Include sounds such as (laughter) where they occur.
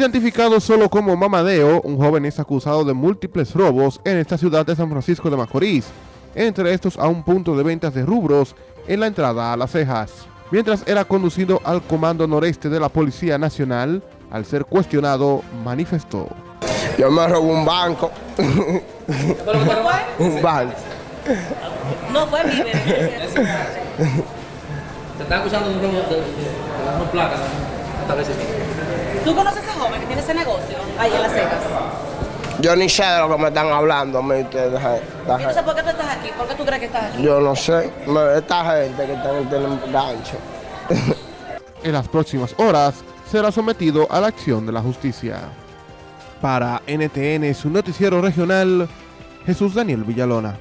Identificado solo como Mamadeo, un joven es acusado de múltiples robos en esta ciudad de San Francisco de Macorís, entre estos a un punto de ventas de rubros en la entrada a Las Cejas. Mientras era conducido al Comando Noreste de la Policía Nacional, al ser cuestionado, manifestó. Yo me robé un banco. ¿Pero fue? un banco. No fue mi bebé. (laughs) Te están acusando de un robo de, de, de las dos placas esta vez sí. ¿Tú conoces a ese joven que tiene ese negocio ahí en Las Cejas? Yo ni sé de lo que me están hablando a mí ustedes. entonces, ¿por qué tú estás aquí? ¿Por qué tú crees que estás aquí? Yo no sé. Me- Esta gente que están tienen gancho. (laughs) En las próximas horas será sometido a la acción de la justicia. Para NTN, su noticiero regional, Jesús Daniel Villalona.